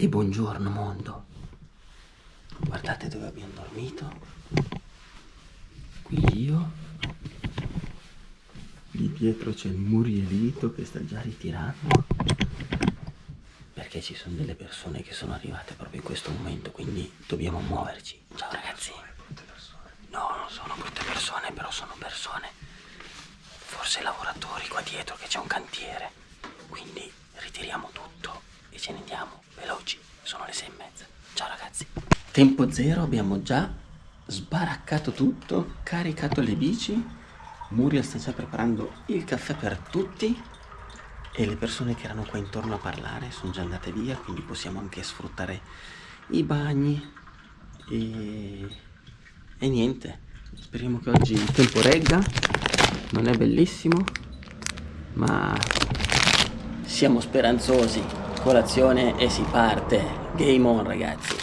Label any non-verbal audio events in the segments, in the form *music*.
E buongiorno mondo. Guardate dove abbiamo dormito. Qui io. Lì dietro c'è il Murielito che sta già ritirando. Perché ci sono delle persone che sono arrivate proprio in questo momento, quindi dobbiamo muoverci. Ciao ragazzi. No, non sono brutte persone, però sono persone. Forse lavoratori qua dietro che c'è un cantiere. Quindi ritiriamo tutto ce ne andiamo veloci. Sono le sei e mezza. Ciao ragazzi. Tempo zero, abbiamo già sbaraccato tutto, caricato le bici. Muriel sta già preparando il caffè per tutti e le persone che erano qua intorno a parlare sono già andate via, quindi possiamo anche sfruttare i bagni e, e niente. Speriamo che oggi il tempo regga, non è bellissimo, ma siamo speranzosi. Colazione e si parte. Game on ragazzi.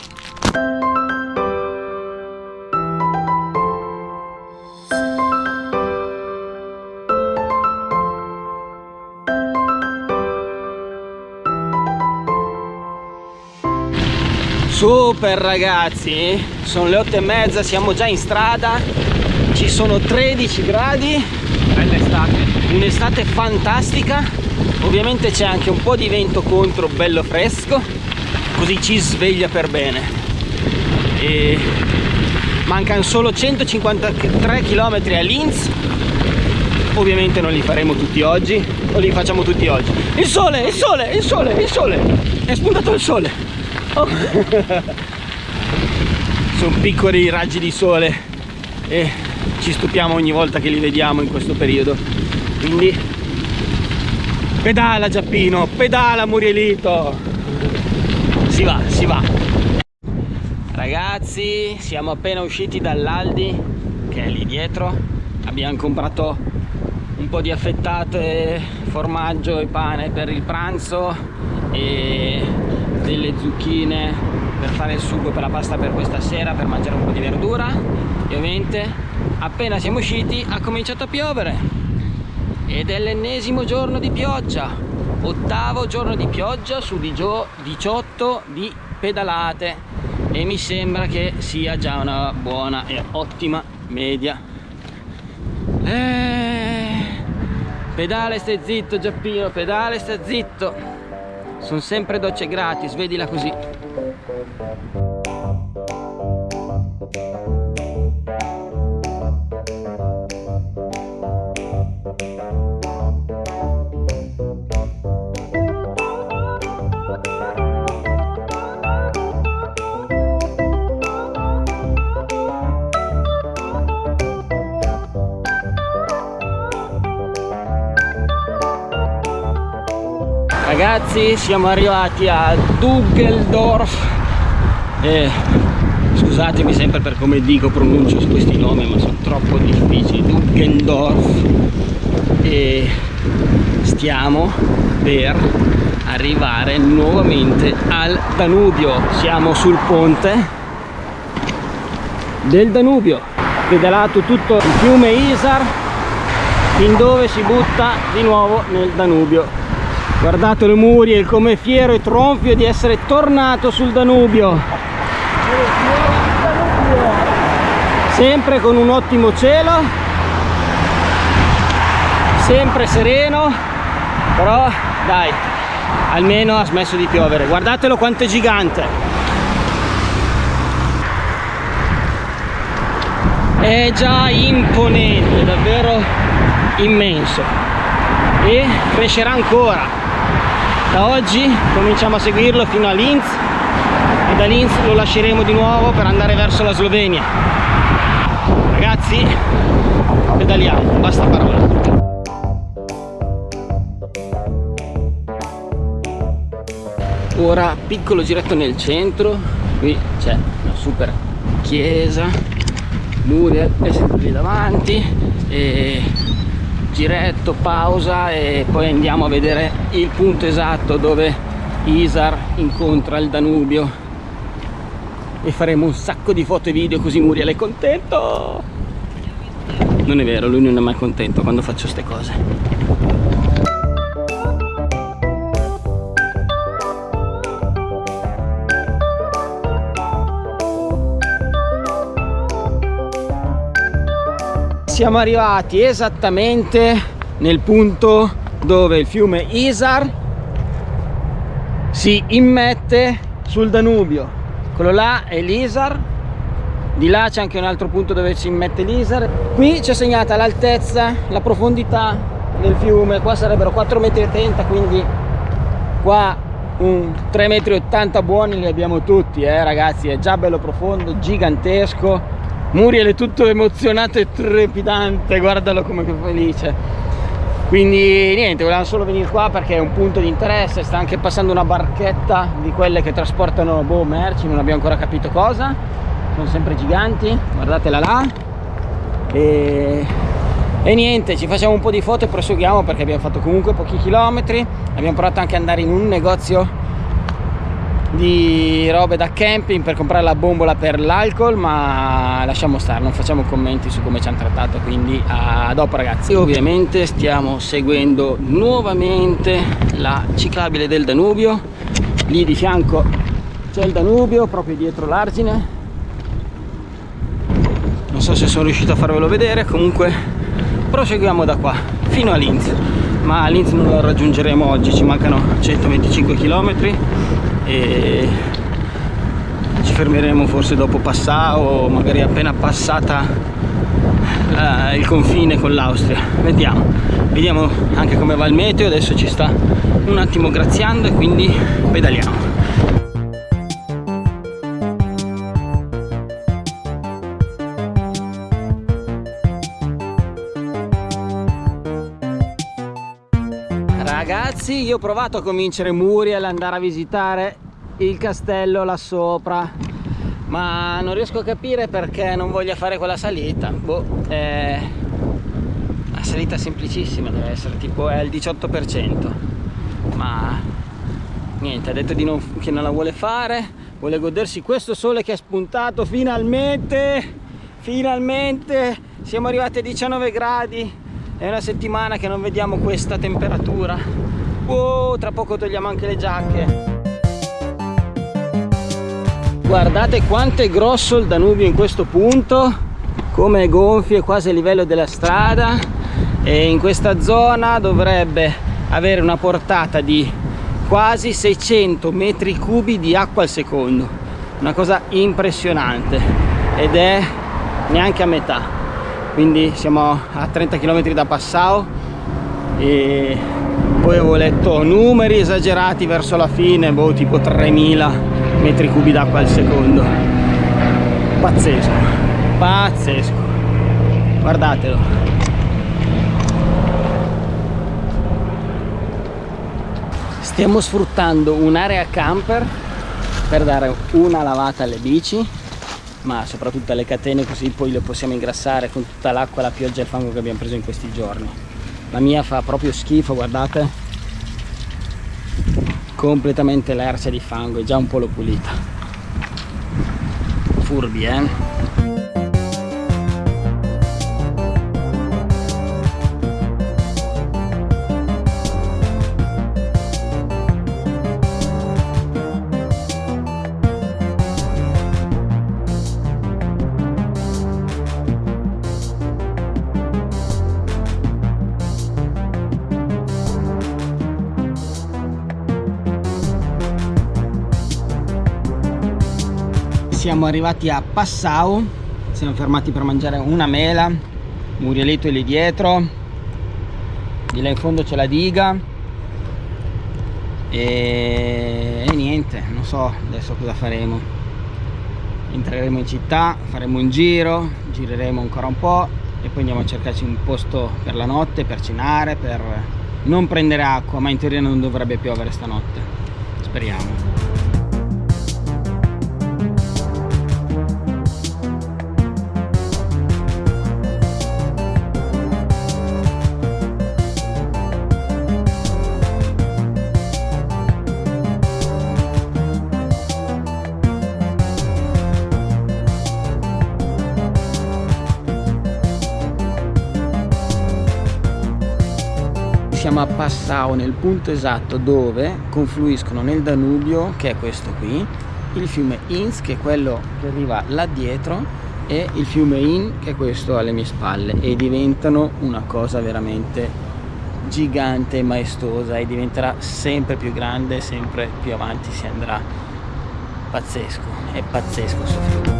Super ragazzi, sono le 8 e mezza, siamo già in strada, ci sono 13 gradi, bella estate, un'estate fantastica, ovviamente c'è anche un po' di vento contro, bello fresco, così ci sveglia per bene. E mancano solo 153 km a Linz, ovviamente non li faremo tutti oggi, o li facciamo tutti oggi. Il sole, il sole, il sole, il sole, è spuntato il sole. Oh. *laughs* sono piccoli raggi di sole e ci stupiamo ogni volta che li vediamo in questo periodo quindi pedala Giappino pedala Murielito. Si va si va. Ragazzi siamo appena usciti dall'Aldi che è lì dietro. Abbiamo comprato un po' di affettate formaggio e pane per il pranzo e delle zucchine per fare il sugo per la pasta per questa sera per mangiare un po' di verdura. E ovviamente appena siamo usciti ha cominciato a piovere ed è l'ennesimo giorno di pioggia. Ottavo giorno di pioggia su 18 di pedalate. E mi sembra che sia già una buona e ottima media. Eh, pedale stai zitto Giappino pedale stai zitto. Sono sempre docce gratis vedila così ragazzi siamo arrivati a Duggeldorf eh, scusatemi sempre per come dico pronuncio questi nomi ma sono troppo difficili. Duggeldorf e stiamo per arrivare nuovamente al Danubio. Siamo sul ponte del Danubio pedalato tutto il fiume Isar fin dove si butta di nuovo nel Danubio guardate le Muriel come fiero e tronfio di essere tornato sul Danubio. Sempre con un ottimo cielo. Sempre sereno. Però dai almeno ha smesso di piovere. Guardatelo quanto è gigante. È già imponente davvero immenso e crescerà ancora. Da oggi cominciamo a seguirlo fino a Linz e da Linz lo lasceremo di nuovo per andare verso la Slovenia. Ragazzi pedaliamo basta parola ora piccolo giretto nel centro qui c'è una super chiesa Muriel è sempre lì davanti e giretto, pausa e poi andiamo a vedere il punto esatto dove Isar incontra il Danubio. E faremo un sacco di foto e video così Muriel è contento. Non è vero, lui non è mai contento quando faccio queste cose siamo arrivati esattamente nel punto dove il fiume Isar si immette sul Danubio. Quello là è l'Isar di là c'è anche un altro punto dove si immette l'Isar. Qui c'è segnata l'altezza la profondità del fiume qua sarebbero 4,80 m quindi qua un 3,80 m buoni li abbiamo tutti eh ragazzi è già bello profondo gigantesco Muriel è tutto emozionato e trepidante guardalo come che felice. Quindi niente volevamo solo venire qua perché è un punto di interesse sta anche passando una barchetta di quelle che trasportano boh, merci non abbiamo ancora capito cosa. Sono sempre giganti guardatela là. E, e niente ci facciamo un po' di foto e proseguiamo perché abbiamo fatto comunque pochi chilometri. Abbiamo provato anche ad andare in un negozio di robe da camping per comprare la bombola per l'alcol ma lasciamo stare non facciamo commenti su come ci hanno trattato quindi a dopo ragazzi. Ovviamente stiamo seguendo nuovamente la ciclabile del Danubio. Lì di fianco c'è il Danubio proprio dietro l'argine. Non so se sono riuscito a farvelo vedere comunque proseguiamo da qua fino a Linz. Ma a Linz non lo raggiungeremo oggi ci mancano 125 km e ci fermeremo forse dopo Passau o magari appena passata eh, il confine con l'Austria. Vediamo. Vediamo anche come va il meteo. Adesso ci sta un attimo graziando e quindi pedaliamo Ragazzi io ho provato a convincere Muriel ad andare a visitare il castello là sopra ma non riesco a capire perché non voglia fare quella salita. Boh, è una salita semplicissima deve essere tipo è il 18% ma niente ha detto non, che non la vuole fare vuole godersi questo sole che è spuntato finalmente finalmente. Siamo arrivati a 19 gradi è una settimana che non vediamo questa temperatura wow, tra poco togliamo anche le giacche. Guardate quanto è grosso il Danubio in questo punto come è gonfio è quasi a livello della strada e in questa zona dovrebbe avere una portata di quasi 600 metri cubi di acqua al secondo. Una cosa impressionante ed è neanche a metà. Quindi siamo a 30 km da Passau e poi avevo letto numeri esagerati verso la fine boh, tipo 3000 metri cubi d'acqua al secondo. Pazzesco pazzesco. Guardatelo. Stiamo sfruttando un'area camper per dare una lavata alle bici ma soprattutto alle catene così poi le possiamo ingrassare con tutta l'acqua, la pioggia e il fango che abbiamo preso in questi giorni la mia fa proprio schifo guardate. Completamente lercia di fango e già un po' l'ho pulita. Furbi eh siamo arrivati a Passau siamo fermati per mangiare una mela Murielito è lì dietro di là in fondo c'è la diga e... e niente non so adesso cosa faremo. Entreremo in città faremo un giro gireremo ancora un po' e poi andiamo a cercarci un posto per la notte per cenare per non prendere acqua ma in teoria non dovrebbe piovere stanotte. Speriamo siamo a Passau nel punto esatto dove confluiscono nel Danubio che è questo qui il fiume Inz che è quello che arriva là dietro e il fiume In che è questo alle mie spalle. E diventano una cosa veramente gigante e maestosa e diventerà sempre più grande sempre più avanti si andrà. Pazzesco è pazzesco fiume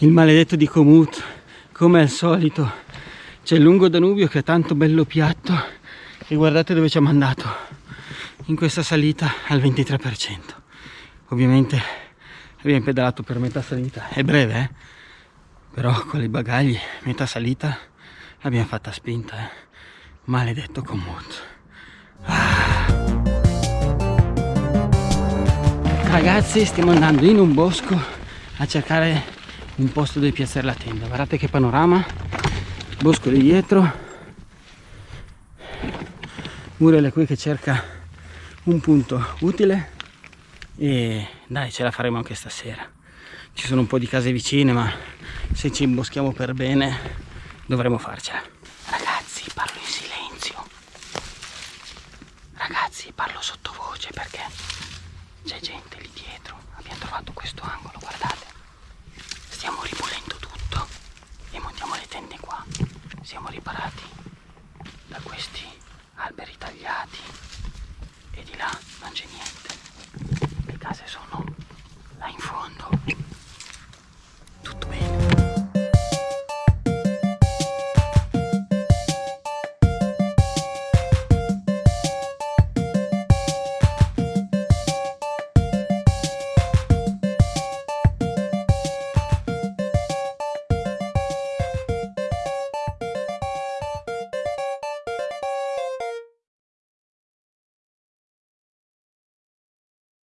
il maledetto di Comut come al solito c'è il lungo Danubio che è tanto bello piatto e guardate dove ci ha mandato in questa salita al 23% ovviamente abbiamo pedalato per metà salita è breve eh? però con i bagagli metà salita l'abbiamo fatta spinta eh? maledetto Comut ah. ragazzi stiamo andando in un bosco a cercare un posto dove piazzare la tenda. Guardate che panorama. Bosco di dietro. Muriel è qui che cerca un punto utile. E dai ce la faremo anche stasera. Ci sono un po' di case vicine ma se ci imboschiamo per bene dovremo farcela. Ragazzi parlo in silenzio. Ragazzi parlo sottovoce perché c'è gente lì dietro. Abbiamo trovato questo angolo guardate siamo riparati da questi alberi tagliati e di là non c'è niente. Le case sono là in fondo.